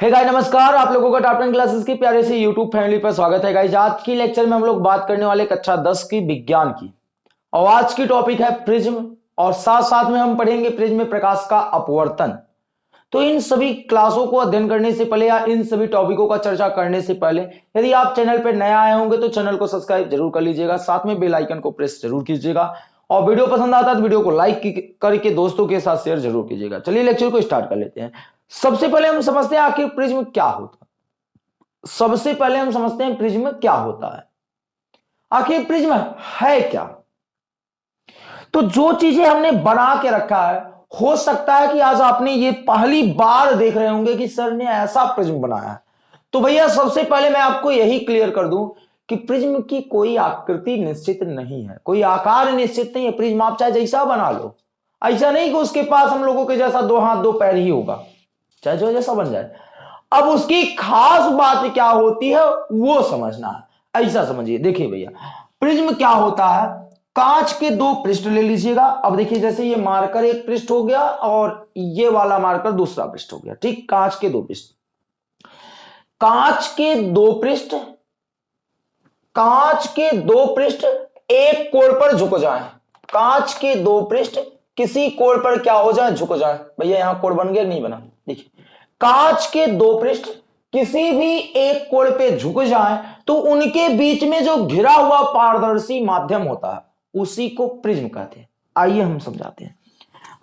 हे hey guys नमस्कार, आप लोगों का टॉप टेन क्लासेस की प्यारे से यूट्यूब फैमिली पर स्वागत है गाइस आज की लेक्चर में हम लोग बात करने वाले कक्षा 10 की विज्ञान की। और आज की टॉपिक है प्रिज्म, और साथ साथ में हम पढ़ेंगे प्रिज्म में प्रकाश का अपवर्तन। तो इन सभी क्लासों को अध्ययन करने से पहले या इन सभी टॉपिकों का चर्चा करने से पहले, यदि आप चैनल पर नया आए होंगे तो चैनल को सब्सक्राइब ज़रूर कर लीजिएगा, साथ में बेल आइकन को प्रेस ज़रूर कीजिएगा। और वीडियो पसंद आता है तो वीडियो को लाइक करके दोस्तों के साथ शेयर ज़रूर कीजिएगा। चलिए लेक्चर को स्टार्ट कर लेते हैं। सबसे पहले हम समझते हैं आखिर प्रिज्म क्या होता है। सबसे पहले हम समझते हैं प्रिज्म क्या होता है। आखिर प्रिज्म है क्या? तो जो चीज़ें हमने बना के रखा है, हो सकता है कि आज आपने ये पहली बार देख रहे होंगे कि सर ने ऐसा प्रिज्म बनाया है। तो भैया, सबसे पहले मैं आपको यही क्लियर कर दूँ कि प्रिज्म की कोई आकृति निश्चित नहीं है। कोई आकार निश्चित नहीं है। प्रिज्म आप चाहे जैसा बना लो। ऐसा नहीं कि उसके पास हम लोगों के जैसा दो हाथ, दो पैर ही होगा। चाहे जो जैसा बन जाए। अब उसकी खास बात क्या होती है, वो समझना है। ऐसा समझिए। देखिए भैया, प्रिज्म क्या होता है? कांच के दो पृष्ठ ले लीजिएगा। अब देखिए, जैसे ये मार्कर एक पृष्ठ हो गया और ये वाला मार्कर दूसरा पृष्ठ हो गया। ठीक, कांच के दो पृष्ठ। कांच के दो पृष्ठ, कांच के दो पृष्ठ एक कोण पर झुक जाए। कांच के दो पृष्ठ किसी कोण पर क्या हो जाए? झुक जाए। भैया, यहाँ कोण बन गया नहीं बना? कांच के दो पृष्ठ किसी भी एक कोण पे झुक जाए तो उनके बीच में जो घिरा हुआ पारदर्शी माध्यम होता है, उसी को प्रिज्म कहते हैं। आइए हम समझाते हैं।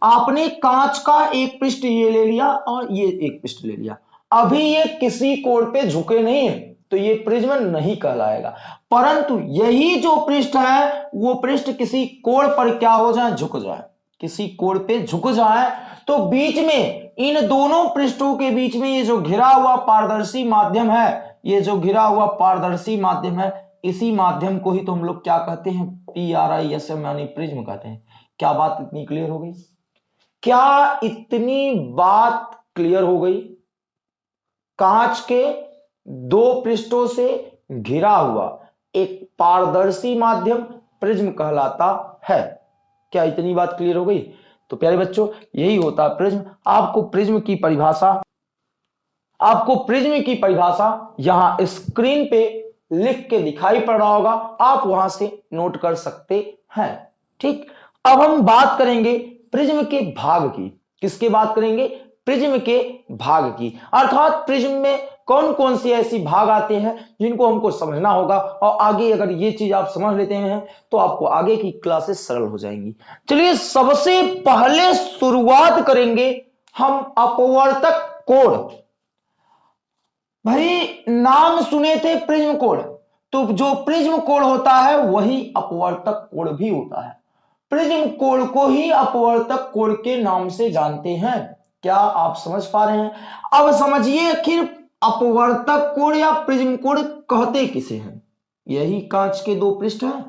आपने कांच का एक पृष्ठ ये ले लिया और ये एक पृष्ठ ले लिया। अभी ये किसी कोण पे झुके नहीं है तो ये प्रिज्म नहीं कहलाएगा। परंतु यही जो पृष्ठ है, वो पृष्ठ किसी कोण पर क्या हो जाए? झुक जाए। किसी कोण पे झुक जाए तो बीच में इन दोनों पृष्ठों के बीच में ये जो घिरा हुआ पारदर्शी माध्यम है, ये जो घिरा हुआ पारदर्शी माध्यम है, इसी माध्यम को ही तो हम लोग क्या कहते हैं? P R I S M यानी प्रिज्म कहते हैं। क्या बात इतनी क्लियर हो गई? क्या इतनी बात क्लियर हो गई? कांच के दो पृष्ठों से घिरा हुआ एक पारदर्शी माध्यम प्रिज्म कहलाता है। क्या इतनी बात क्लियर हो गई? तो प्यारे बच्चों, यही होता है प्रिज्म। आपको प्रिज्म की परिभाषा, आपको प्रिज्म की परिभाषा यहाँ स्क्रीन पे लिख के दिखाई पड़ रहा होगा। आप वहाँ से नोट कर सकते हैं। ठीक? अब हम बात करेंगे प्रिज्म के भाग की। किसके बात करेंगे? प्रिज्म के भाग की। अर्थात प्रिज्म में कौन कौन सी ऐसी भाग आते हैं जिनको हमको समझना होगा? और आगे अगर ये चीज़ आप समझ लेते हैं तो आपको आगे की क्लासेस सरल हो जाएँगी। चलिए, सबसे पहले शुरुआत करेंगे हम अपवर्तक कोण भाई, नाम सुने थे प्रिज्म कोण तो जो प्रिज्म कोण होता है, वही अपवर्तक कोण भी होता है। प्रिज्म कोण को ही अपवर्तक कोण के नाम से जानते हैं। क्या आप समझ पा रहे हैं? अब समझिए आखिर अपवर्तक कोण या प्रिज्म कोण कहते किसे हैं? यही कांच के दो पृष्ठ है।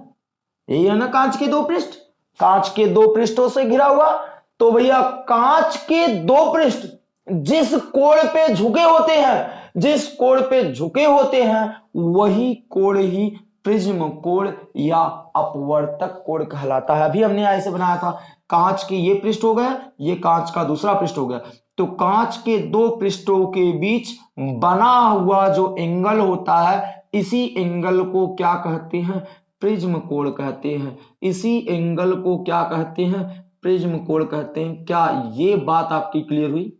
यही है ना कांच के दो पृष्ठ? कांच के दो पृष्ठों से घिरा हुआ। तो भैया, कांच के दो पृष्ठ जिस कोण पे झुके होते हैं, जिस कोण पे झुके होते हैं, वही कोण ही प्रिज्म कोण या अपवर्तक कोण कहलाता है। अभी हमने ऐसे बनाया था, कांच के ये पृष्ठ हो गया ये कांच का दूसरा पृष्ठ हो गया। तो कांच के दो पृष्ठों के बीच बना हुआ जो एंगल होता है, इसी एंगल को क्या कहते हैं? प्रिज्म कोण कहते हैं। इसी एंगल को क्या कहते हैं? प्रिज्म कोण कहते हैं। क्या ये बात आपकी क्लियर हुई?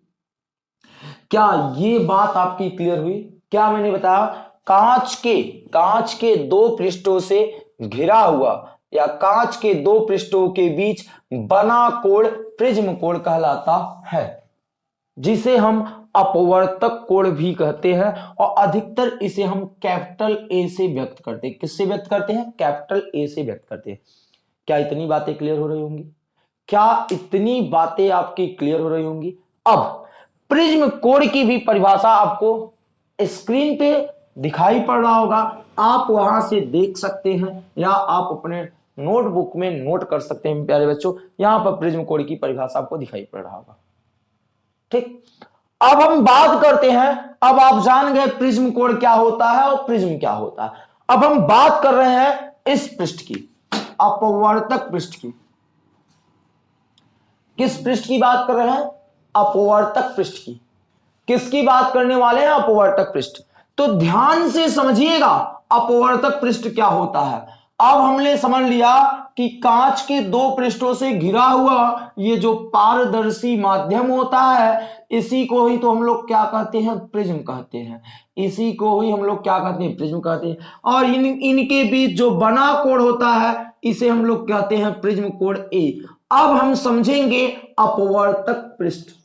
क्या ये बात आपकी क्लियर हुई? क्या मैंने बताया? कांच के कांच के दो पृष्ठों से घिरा हुआ या कांच के दो पृष्ठों के बीच बना कोण प्रिज्म कोण कहलाता है, जिसे हम अपवर्तक कोण भी कहते हैं और अधिकतर इसे हम कैपिटल ए से व्यक्त करते हैं। किससे व्यक्त करते हैं? कैपिटल ए से व्यक्त करते हैं। क्या इतनी बातें क्लियर हो रही होंगी? क्या इतनी बातें आपकी क्लियर हो रही होंगी? अब, प्रिज्म कोण की भी परिभाषा आपको स्क्रीन पे दिखाई पड़ रहा होगा। आप वहाँ से देख सकते हैं या आप अपने नोटबुक में नोट कर सकते हैं, प्यारे बच्चों। यहाँ पर प्रिज्म कोड की परिभाषा आपको दिखाई पड़ रहा होगा। ठीक? अब हम बात करते हैं, अब आप जान गए प्रिज्म कोड क्या होता है और प्रिज्म क्या होता है। अब हम बात कर रहे हैं इस पृष्ठ की, अपवर्तक पृष्ठ की। किस पृष्ठ की बात कर रहे हैं? अपवर्तक पृष्ठ की। किसकी बात करने वाले हैं? अपवर्तक पृष्ठ। तो ध्यान से समझिएगा अपवर्तक पृष्ठ क्या होता है। अब हमने समझ लिया कि कांच के दो पृष्ठों से घिरा हुआ ये जो पारदर्शी माध्यम होता है, इसी को ही तो हम लोग क्या कहते हैं? प्रिज्म कहते हैं। इसी को ही हम लोग क्या कहते हैं? प्रिज्म कहते हैं। और इन, इनके बीच जो बना कोण होता है, इसे हम लोग कहते हैं प्रिज्म कोण ए। अब हम समझेंगे अपवर्तक पृष्ठ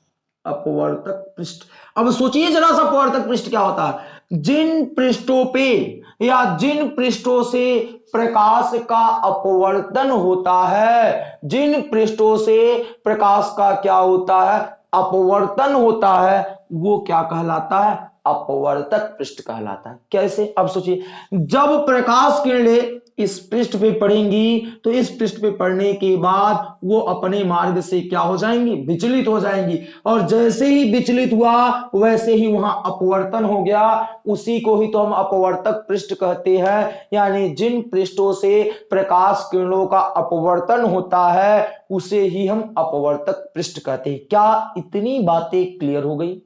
अपवर्तक पृष्ठ। अब सोचिए जरा सा अपवर्तक पृष्ठ क्या होता है। जिन पृष्ठों पे या जिन पृष्ठों से प्रकाश का अपवर्तन होता है, जिन पृष्ठों से प्रकाश का क्या होता है, अपवर्तन होता है, वो क्या कहलाता है? अपवर्तक पृष्ठ कहलाता है। कैसे? अब सोचिए, जब प्रकाश किरणें इस पृष्ठ पे पढ़ेंगी तो इस पृष्ठ पे पढ़ने के बाद वो अपने मार्ग से क्या हो जाएँगी? विचलित हो जाएँगी। और जैसे ही विचलित हुआ, वैसे ही वहाँ अपवर्तन हो गया। उसी को ही तो हम अपवर्तक पृष्ठ कहते हैं। यानी जिन पृष्ठों से प्रकाश किरणों का अपवर्तन होता है, उसे ही हम अपवर्तक पृष्ठ कहते हैं। क्या इतनी बातें क्लियर हो गई?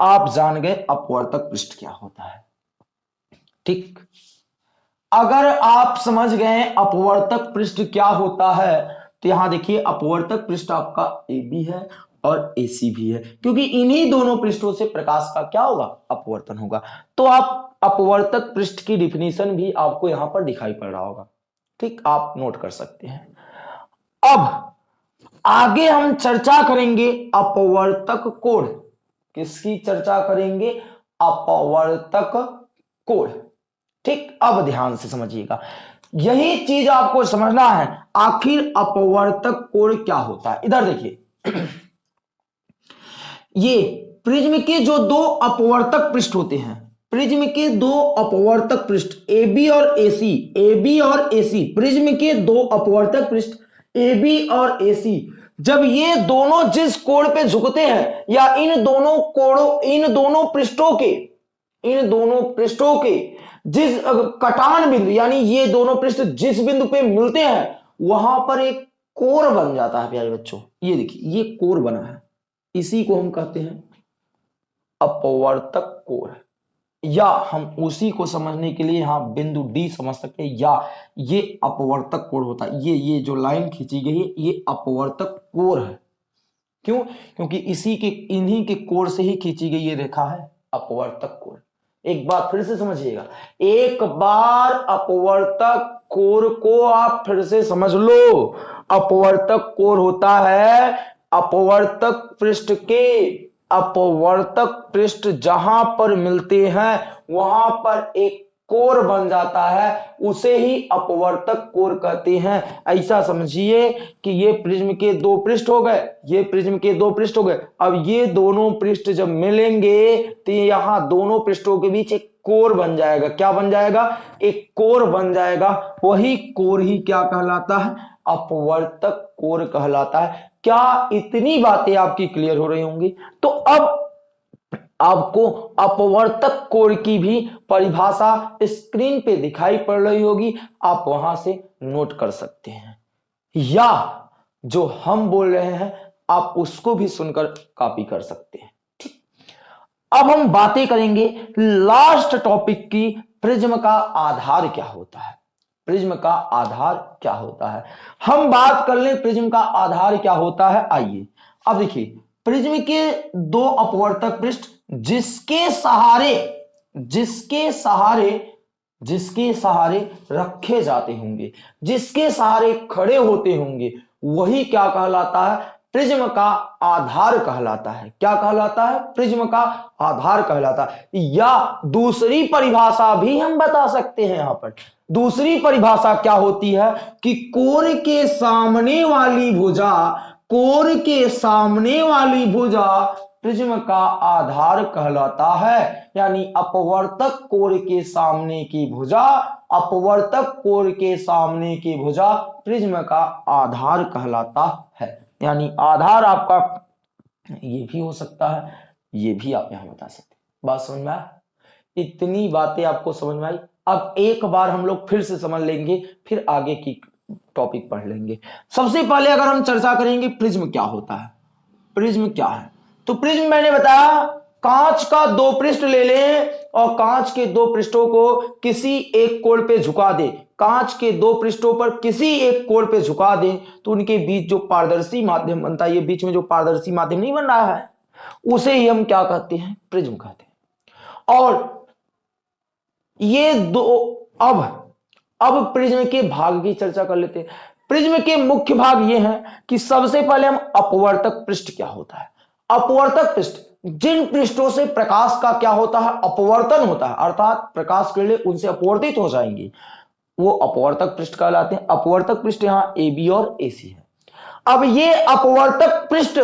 आप जान गए अपवर्तक पृष्ठ क्या होता है। ठीक। अगर आप समझ गए अपवर्तक पृष्ठ क्या होता है तो यहाँ देखिए अपवर्तक पृष्ठ आपका ए बी है और एसी भी है, क्योंकि इन्हीं दोनों पृष्ठों से प्रकाश का क्या होगा? अपवर्तन होगा। तो आप अपवर्तक पृष्ठ की डिफिनेशन भी आपको यहाँ पर दिखाई पड़ रहा होगा। ठीक, आप नोट कर सकते हैं। अब आगे हम चर्चा करेंगे अपवर्तक कोण। किसकी चर्चा करेंगे? अपवर्तक कोण ठीक, अब ध्यान से समझिएगा। यही चीज़ आपको समझना है, आखिर अपवर्तक कोण क्या होता है? इधर देखिए। ये, प्रिज्म के जो दो अपवर्तक पृष्ठ होते हैं, प्रिज्म के दो अपवर्तक पृष्ठ, ए बी और एसी ए बी और एसी प्रिज्म के दो अपवर्तक पृष्ठ ए बी और एसी जब ये दोनों जिस कोण पे झुकते हैं, या इन दोनों कोणों, इन दोनों पृष्ठों के, इन दोनों पृष्ठों के जिस कटान बिंदु, यानी ये दोनों पृष्ठ जिस बिंदु पे मिलते हैं, वहाँ पर एक कोर बन जाता है, प्यारे बच्चों। ये देखिए, ये कोर बना है। इसी को हम कहते हैं अपवर्तक कोर या हम उसी को समझने के लिए यहाँ बिंदु डी समझ सकते हैं, या ये अपवर्तक कोर होता है। ये ये जो लाइन खींची गई है, ये अपवर्तक कोर है। क्यों? क्योंकि इसी के, इन्हीं के कोर से ही खींची गई ये रेखा है, अपवर्तक कोर एक बार फिर से समझिएगा। एक बार अपवर्तक कोर को आप फिर से समझ लो। अपवर्तक कोर होता है अपवर्तक पृष्ठ के अपवर्तक पृष्ठ जहाँ पर मिलते हैं, वहाँ पर एक कोर बन जाता है, उसे ही अपवर्तक कोर कहते हैं। ऐसा समझिए कि ये प्रिज्म के दो पृष्ठ हो गए, ये प्रिज्म के दो पृष्ठ हो गए। अब ये दोनों पृष्ठ जब मिलेंगे तो यहाँ दोनों पृष्ठों के बीच एक कोर बन जाएगा। क्या बन जाएगा? एक कोर बन जाएगा। वही कोर ही क्या कहलाता है? अपवर्तक कोर कहलाता है। क्या इतनी बातें आपकी क्लियर हो रही होंगी? तो अब आपको अपवर्तक कोर की भी परिभाषा स्क्रीन पे दिखाई पड़ रही होगी। आप वहाँ से नोट कर सकते हैं। या जो हम बोल रहे हैं, आप उसको भी सुनकर कॉपी कर सकते हैं। अब हम बातें करेंगे लास्ट टॉपिक की प्रिज्म का आधार क्या होता है? प्रिज्म का आधार क्या होता है? हम बात कर लें प्रिज्म का आधार क्या होता है? आइए, अब देखिए प्रिज्म के दो अपवर्तक पृष्ठ, जिसके सहारे जिसके सहारे जिसके सहारे रखे जाते होंगे, जिसके सहारे खड़े होते होंगे, वही क्या कहलाता है? प्रिज्म का आधार कहलाता है। क्या कहलाता है? प्रिज्म का आधार कहलाता है। या दूसरी परिभाषा भी हम बता सकते हैं यहाँ पर। दूसरी परिभाषा क्या होती है कि कोर के सामने वाली भुजा, कोर के सामने वाली भुजा प्रिज्म का आधार कहलाता है। यानी अपवर्तक कोर के सामने की भुजा, अपवर्तक कोर के सामने की भुजा प्रिज्म का आधार कहलाता है। यानी आधार आपका ये भी हो सकता है, ये भी आप यहाँ बता सकते बात समझ में इतनी बातें आपको समझ में आई। अब एक बार हम लोग फिर से समझ लेंगे, फिर आगे की टॉपिक पढ़ लेंगे। सबसे पहले अगर हम चर्चा करेंगे, प्रिज्म क्या होता है? प्रिज्म क्या है? तो प्रिज्म मैंने बताया, कांच का दो पृष्ठ ले लें और कांच के दो पृष्ठों को किसी एक कोण पे झुका दे। कांच के दो पृष्ठों पर किसी एक कोण पे झुका दें तो उनके बीच जो पारदर्शी माध्यम बनता है, ये बीच में जो पारदर्शी माध्यम नहीं बन रहा है, उसे ही हम क्या कहते हैं? प्रिज्म कहते हैं। और ये दो, अब अब प्रिज्म के भाग की चर्चा कर लेते हैं। प्रिज्म के मुख्य भाग ये हैं कि सबसे पहले हम अपवर्तक पृष्ठ क्या होता है? अपवर्तक पृष्ठ, जिन पृष्ठों से प्रकाश का क्या होता है? अपवर्तन होता है, अर्थात प्रकाश किरणें उनसे अपवर्तित हो जाएँगी। वो अपवर्तक पृष्ठ कहलाते हैं। अपवर्तक पृष्ठ यहाँ ए बी और ए सी है। अब ये अपवर्तक पृष्ठ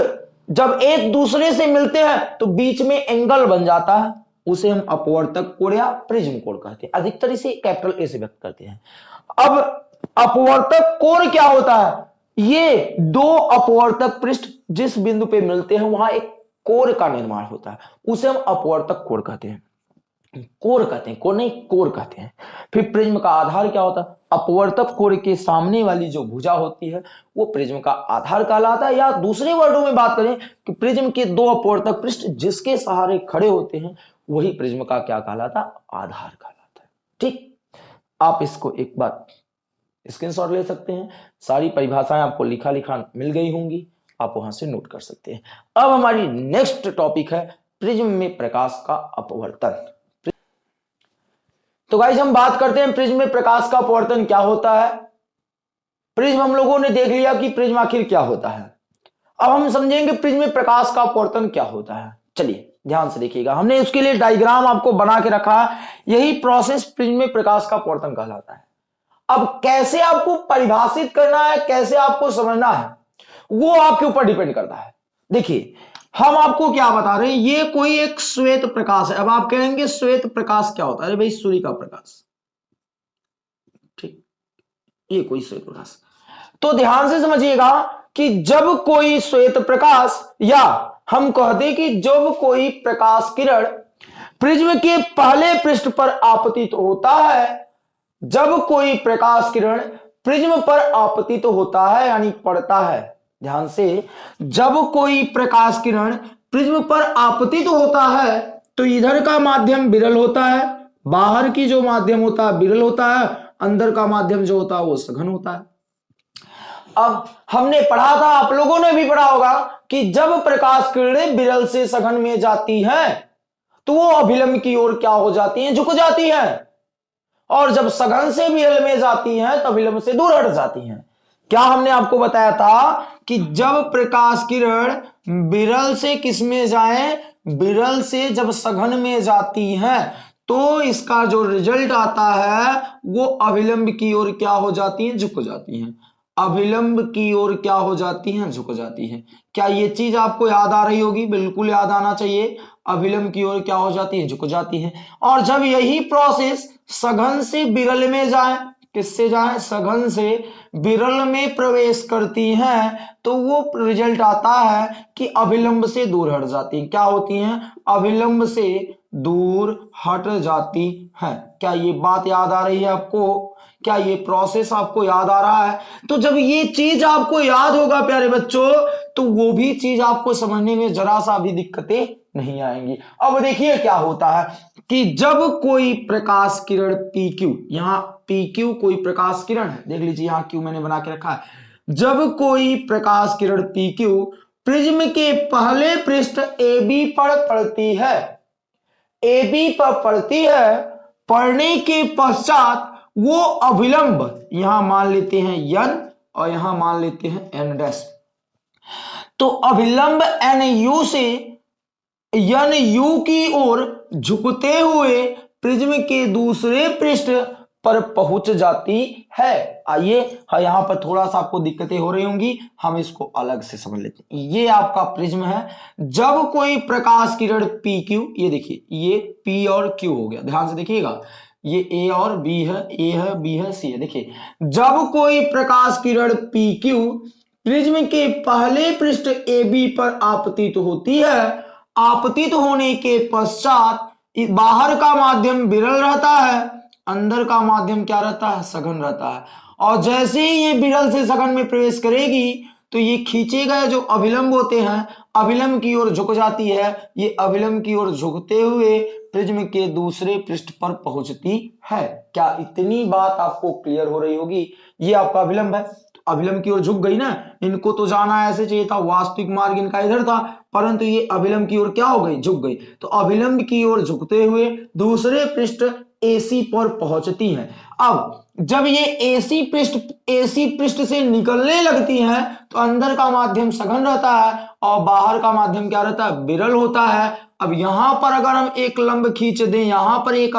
जब एक दूसरे से मिलते हैं तो बीच में एंगल बन जाता है। उसे हम अपवर्तक कोण या प्रिज्म कोण कहते हैं। अधिकतर इसे कैपिटल ए से व्यक्त करते हैं। अब अपवर्तक कोण क्या होता है? ये दो अपवर्तक पृष्ठ जिस बिंदु पे मिलते हैं, वहाँ एक कोर का निर्माण होता है। उसे हम अपवर्तक कोर कहते हैं। कोर कहते हैं, कोर नहीं, कोर कहते हैं। फिर प्रिज्म का आधार क्या होता? है अपवर्तक कोर के सामने वाली जो भुजा होती है, वो प्रिज्म का आधार कहलाता है। या दूसरे वर्डों में बात करें कि प्रिज्म के दो अपवर्तक पृष्ठ जिसके सहारे खड़े होते हैं, वही प्रिज्म का क्या कहलाता? आधार कहलाता है। ठीक? आप इसको एक बार स्क्रीनशॉट ले सकते हैं। सारी परिभाषाएँ आपको लिखा लिखा मिल गई होंगी। आप वहाँ से नोट कर सकते हैं। अब हमारी नेक्स्ट टॉपिक है, प्रिज्म में प्रकाश का अपवर्तन। तो गाइज़ हम बात करते हैं प्रिज्म में प्रकाश का अपवर्तन क्या होता है? प्रिज्म, हम लोगों ने देख लिया कि प्रिज्म आखिर क्या होता है। अब हम समझेंगे प्रिज्म में प्रकाश का अपवर्तन क्या होता है। चलिए, ध्यान से देखिएगा। हमने उसके लिए डायग्राम आपको बना के रखा यही प्रोसेस प्रिज्म में प्रकाश का अपवर्तन कहलाता है। अब कैसे आपको परिभाषित करना है, कैसे आपको समझना है, वो आपके ऊपर डिपेंड करता है। देखिए हम आपको क्या बता रहे हैं? ये कोई एक श्वेत प्रकाश है। अब आप कहेंगे, श्वेत प्रकाश क्या होता है? अरे भाई, सूर्य का प्रकाश। ठीक। ये कोई श्वेत प्रकाश। तो ध्यान से समझिएगा कि जब कोई श्वेत प्रकाश, या हम कहते कि जब कोई प्रकाश किरण प्रिज्म के पहले पृष्ठ पर आपतित तो होता है, जब कोई प्रकाश किरण प्रिज्म पर आपतित तो होता है, यानी पड़ता है ध्यान से, जब कोई प्रकाश किरण प्रिज्म पर आपतित होता है तो इधर का माध्यम विरल होता है, बाहर की जो माध्यम होता है विरल होता है, अंदर का माध्यम जो होता है वो सघन होता है। अब हमने पढ़ा था, आप लोगों ने भी पढ़ा होगा कि जब प्रकाश किरणें विरल से सघन में जाती हैं तो वो अभिलंब की ओर क्या हो जाती हैं? झुक जाती हैं। और जब सघन से विरल में जाती हैं तो अभिलंब से दूर हट जाती हैं। क्या हमने आपको बताया था कि जब प्रकाश किरण बिरल से किसमें जाए? बिरल से जब सघन में जाती है तो इसका जो रिज़ल्ट आता है, वो अभिलंब की ओर क्या हो जाती है? झुक जाती है। अभिलंब की ओर क्या हो जाती है? झुक जाती है। क्या ये चीज़ आपको याद आ रही होगी? बिल्कुल याद आना चाहिए। अभिलंब की ओर क्या हो जाती है? झुक जाती है। और जब यही प्रोसेस सघन से बिरल में जाए किससे जाए? सघन से। विरल में प्रवेश करती हैं तो वो रिज़ल्ट आता है कि अभिलंब से दूर हट जाती है। क्या होती हैं? अभिलंब से दूर हट जाती हैं। क्या ये बात याद आ रही है आपको? क्या ये प्रोसेस आपको याद आ रहा है? तो जब ये चीज़ आपको याद होगा प्यारे बच्चों तो वो भी चीज़ आपको समझने में जरा सा भी दिक्कतें नहीं आएँगी। अब देखिए क्या होता है। कि जब कोई प्रकाश किरण पी क्यू यहाँ पी क्यू कोई प्रकाश किरण है। देख लीजिए, यहाँ क्यू मैंने बना के रखा है। जब कोई प्रकाश किरण पी क्यू प्रिज्म के पहले पृष्ठ ए बी पर पड़ती है। ए बी पर पड़ती है पढ़ने के पश्चात वो अभिलंब यहाँ मान लेते हैं यन और यहाँ मान लेते हैं एन डैश तो अभिलंब एन यू से यन यू की ओर झुकते हुए प्रिज्म के दूसरे पृष्ठ पर पहुँच जाती है। आइए हाँ यहाँ पर थोड़ा सा आपको दिक्कतें हो रही होंगी। हम इसको अलग से समझ लेते हैं। ये आपका प्रिज्म है। जब कोई प्रकाश किरण पी क्यू ये देखिए, ये पी और क्यू हो गया। ध्यान से देखिएगा। ये ए और बी है ए है बी है सी है। देखिए, जब कोई प्रकाश किरण पी क्यू प्रिज्म के पहले पृष्ठ ए बी पर आपतित होती है आपतित होने के पश्चात बाहर का माध्यम विरल रहता है, अंदर का माध्यम क्या रहता है? सघन रहता है। और जैसे ही ये विरल से सघन में प्रवेश करेगी तो ये खींचे गए जो अभिलंब होते हैं अभिलंब की ओर झुक जाती है। ये अभिलंब की ओर झुकते हुए प्रिज्म के दूसरे पृष्ठ पर पहुँचती है। क्या इतनी बात आपको क्लियर हो रही होगी? ये आपका अभिलंब है। तो अभिलंब की ओर झुक गई ना? इनको तो जाना ऐसे चाहिए था। वास्तविक मार्ग इनका इधर था, परंतु ये अभिलंब की ओर क्या हो गई? झुक गई। तो अभिलंब की ओर झुकते हुए दूसरे पृष्ठ एसी पर पहुँचती है। अब, जब ये एसी पृष्ठ एसी पृष्ठ से निकलने लगती हैं तो अंदर का माध्यम सघन रहता है और बाहर का माध्यम क्या रहता है? विरल होता है। अब यहाँ पर अगर हम एक लंब खींच दें, यहाँ पर एक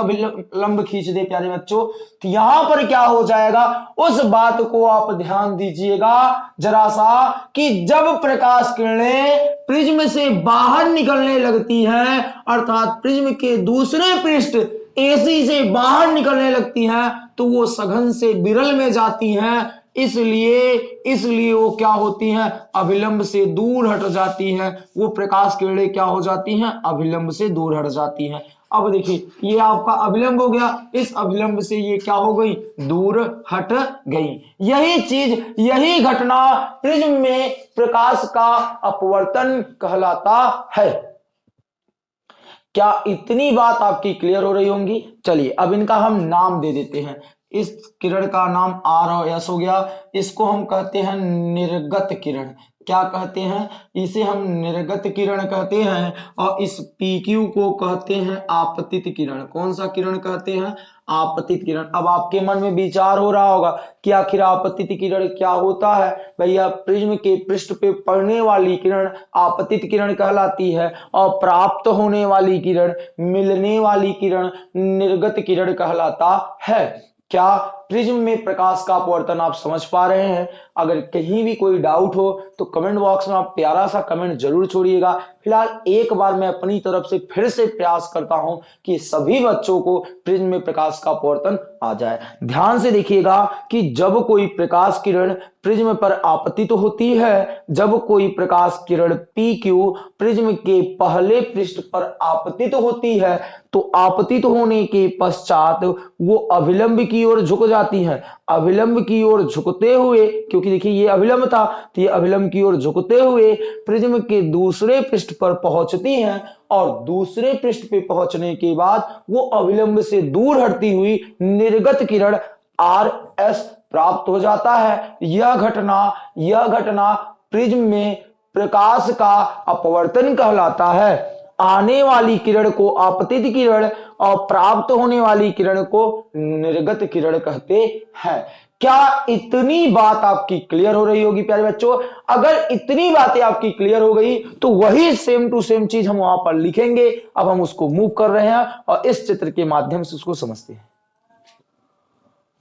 लंब खींच दें, प्यारे बच्चों तो यहाँ पर क्या हो जाएगा? उस बात को आप ध्यान दीजिएगा जरा सा कि जब प्रकाश किरणें प्रिज्म से बाहर निकलने लगती हैं, अर्थात प्रिज्म के दूसरे पृष्ठ एसी से बाहर निकलने लगती हैं तो वो सघन से बिरल में जाती हैं। इसलिए इसलिए वो क्या होती हैं? अभिलंब से दूर हट जाती हैं। वो प्रकाश किरणें क्या हो जाती हैं? अभिलंब से दूर हट जाती हैं। अब देखिए, ये आपका अभिलंब हो गया। इस अभिलंब से ये क्या हो गई? दूर हट गई। यही चीज़, यही घटना प्रिज्म में प्रकाश का अपवर्तन कहलाता है। क्या इतनी बात आपकी क्लियर हो रही होंगी? चलिए, अब इनका हम नाम दे देते हैं। इस किरण का नाम आर और एस हो गया। इसको हम कहते हैं निर्गत किरण। क्या कहते हैं? इसे हम निर्गत किरण कहते हैं और इस पी क्यू को कहते हैं आपतित किरण। कौन सा किरण कहते हैं? आपतित किरण। अब आपके मन में विचार हो रहा होगा कि आखिर आपतित किरण क्या होता है? भैया, प्रिज्म के पृष्ठ पे पड़ने वाली किरण आपतित किरण कहलाती है। और प्राप्त होने वाली किरण, मिलने वाली किरण, निर्गत किरण कहलाता है। क्या प्रिज्म में प्रकाश का अपवर्तन आप समझ पा रहे हैं। अगर कहीं भी कोई डाउट हो तो कमेंट बॉक्स में आप प्यारा सा कमेंट ज़रूर छोड़िएगा। फ़िलहाल एक बार मैं अपनी तरफ़ से फिर से प्रयास करता हूँ कि सभी बच्चों को प्रिज्म में प्रकाश का अपवर्तन आ जाए। ध्यान से देखिएगा कि जब कोई प्रकाश किरण प्रिज्म पर आपतित तो होती है, जब कोई प्रकाश किरण पी क्यू प्रिज्म के पहले पृष्ठ पर आपतित तो होती है तो आपतित तो होने के पश्चात वो अभिलंब की ओर झुक जाती है। अभिलंब की ओर झुकते हुए, क्योंकि देखिए ये अभिलंब था तो ये अभिलंब की ओर झुकते हुए प्रिज्म के दूसरे पृष्ठ पर पहुँचती हैं और दूसरे पृष्ठ पे पहुँचने के बाद वो अभिलंब से दूर हटती हुई निर्गत किरण आर एस प्राप्त हो जाता है। यह घटना यह घटना प्रिज्म में प्रकाश का अपवर्तन कहलाता है। आने वाली किरण को आपतित किरण और प्राप्त होने वाली किरण को निर्गत किरण कहते हैं। क्या इतनी बात आपकी क्लियर हो रही होगी, प्यारे बच्चों? अगर इतनी बातें आपकी क्लियर हो गई तो वही सेम टू सेम चीज़ हम वहाँ पर लिखेंगे। अब हम उसको मूव कर रहे हैं और इस चित्र के माध्यम से उसको समझते हैं।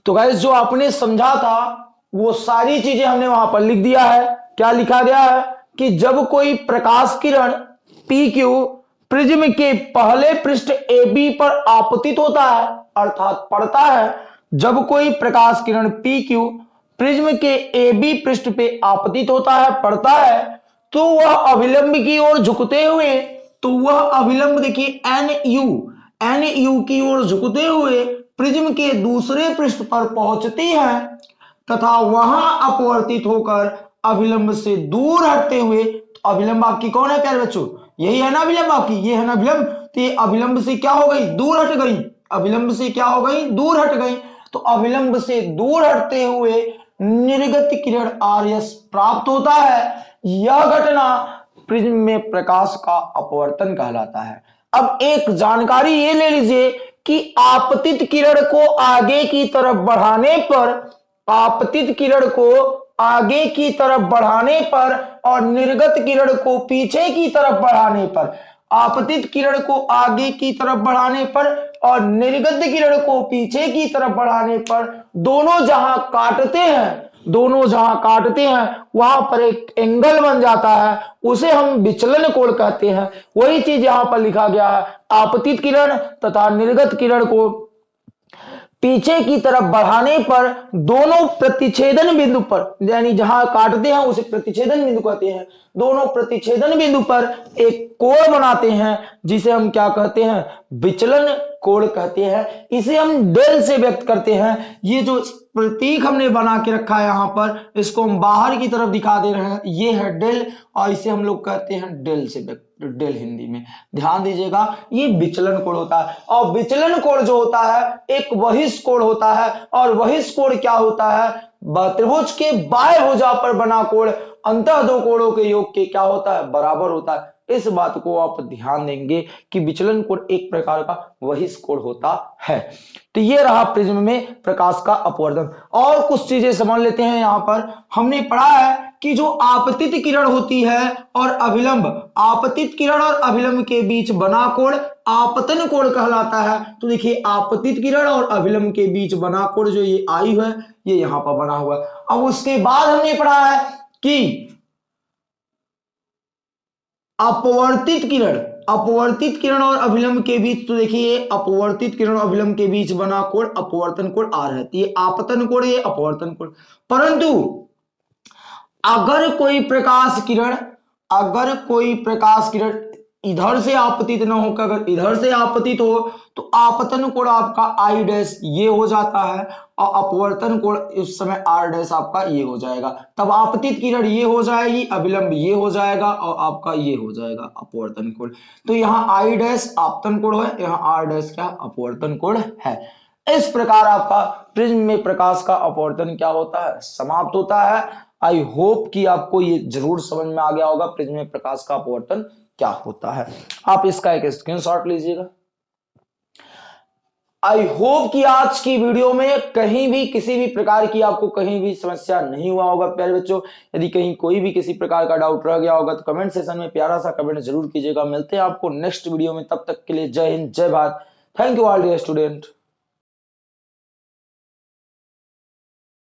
तो गैस जो आपने समझा था, वो सारी चीज़ें हमने वहाँ पर लिख दिया है। क्या लिखा गया है? कि जब कोई प्रकाश किरण पी क्यू प्रिज्म के पहले पृष्ठ ए बी पर आपतित होता है, अर्थात पड़ता है। जब कोई प्रकाश किरण पी क्यू प्रिज्म के ए बी पृष्ठ पे आपतित होता है, पड़ता है तो वह अभिलंब की ओर झुकते हुए तो वह अभिलंब देखिए एन यू एन यू की ओर झुकते हुए प्रिज्म के दूसरे पृष्ठ पर पहुँचती है, तथा वहाँ अपवर्तित होकर अभिलंब से दूर हटते हुए तो अभिलंब आपकी कौन है प्यारे बच्चों? यही है ना अभिलंब आपकी, ये है ना अभिलंब। तो ये अभिलंब से क्या हो गई? दूर हट गई। अभिलंब से क्या हो गई? दूर हट गई। तो अभिलंब से दूर हटते हुए निर्गत किरण आर्यस प्राप्त होता है। यह घटना प्रिज्म में प्रकाश का अपवर्तन कहलाता है। अब एक जानकारी ये ले लीजिए कि आपतित किरण को आगे की तरफ़ बढ़ाने पर आपतित किरण को आगे की तरफ़ बढ़ाने पर और निर्गत किरण को पीछे की तरफ़ बढ़ाने पर, आपतित किरण को आगे की तरफ़ बढ़ाने पर और निर्गत किरण को पीछे की तरफ़ बढ़ाने पर दोनों जहाँ काटते हैं, दोनों जहाँ काटते हैं, वहाँ पर एक एंगल बन जाता है, उसे हम विचलन कोण कहते हैं। वही चीज़ यहाँ पर लिखा गया है, आपतित किरण तथा निर्गत किरण को पीछे की तरफ़ बढ़ाने पर दोनों प्रतिच्छेदन बिंदु पर, यानी जहाँ काटते हैं उसे प्रतिच्छेदन बिंदु कहते हैं। दोनों प्रतिच्छेदन बिंदु पर एक कोण बनाते हैं, जिसे हम क्या कहते हैं? विचलन कोण कहते हैं, इसे हम डेल से व्यक्त करते हैं। ये जो प्रतीक हमने बना के रखा है यहाँ पर, इसको हम बाहर की तरफ़ दिखा दे रहे हैं। ये है डेल और इसे हम लोग कहते हैं डेल से व्यक्त डेल हिंदी में। ध्यान दीजिएगा, ये विचलन कोण होता है। और विचलन कोण जो होता है, एक वहिष कोण होता है। और वहिष कोण क्या होता है? त्रिभुज के बाएँ भुजा पर बना कोण अंत दो कोणों के योग के क्या होता है? बराबर होता है। इस बात को आप ध्यान देंगे कि विचलन कोण एक प्रकार का वही कोण होता है। तो ये रहा प्रिज्म में प्रकाश का अपवर्धन। और कुछ चीज़ें समझ लेते हैं यहाँ पर। हमने पढ़ा है कि जो आपतित किरण होती है और अभिलंब, आपतित किरण और अभिलंब के बीच बना कोण आपतन कोण कहलाता है। तो देखिए, आपतित किरण और अभिलंब के बीच बना कोण जो ये आई है, ये यहाँ पर बना हुआ है। अब उसके बाद हमने पढ़ा है कि अपवर्तित किरण अपवर्तित किरण और अभिलंब के बीच तो देखिए, अपवर्तित किरण और अभिलंब के बीच बना कोण, अपवर्तन कोण आ रहती है। आपतन कोण, ये अपवर्तन कोण। परंतु, अगर कोई प्रकाश किरण, अगर कोई प्रकाश किरण इधर से आपतित ना होकर अगर इधर से आपतित हो तो आपतन कोण आपका आई डैश ये हो जाता है और अपवर्तन कोण इस समय आर डैश आपका ये हो जाएगा। तब आपतित किरण ये हो जाएगी, अविलंब ये हो जाएगा और आपका ये हो जाएगा अपवर्तन कोण। तो यहाँ आई डैश आपतन कोण है, यहाँ आर डैश क्या अपवर्तन कोण है। इस प्रकार आपका प्रिज्म में प्रकाश का अपवर्तन क्या होता है? समाप्त होता है। आई होप कि आपको ये ज़रूर समझ में आ गया होगा, प्रिज्म में प्रकाश का अपवर्तन क्या होता है? आप इसका एक स्क्रीनशॉट लीजिएगा। आई होप कि आज की वीडियो में कहीं भी, किसी भी प्रकार की आपको कहीं भी समस्या नहीं हुआ होगा, प्यारे बच्चों। यदि कहीं कोई भी किसी प्रकार का डाउट रह गया होगा तो कमेंट सेशन में प्यारा सा कमेंट ज़रूर कीजिएगा। मिलते हैं आपको नेक्स्ट वीडियो में, तब तक के लिए जय हिंद, जय Bharat. Thank you all dear student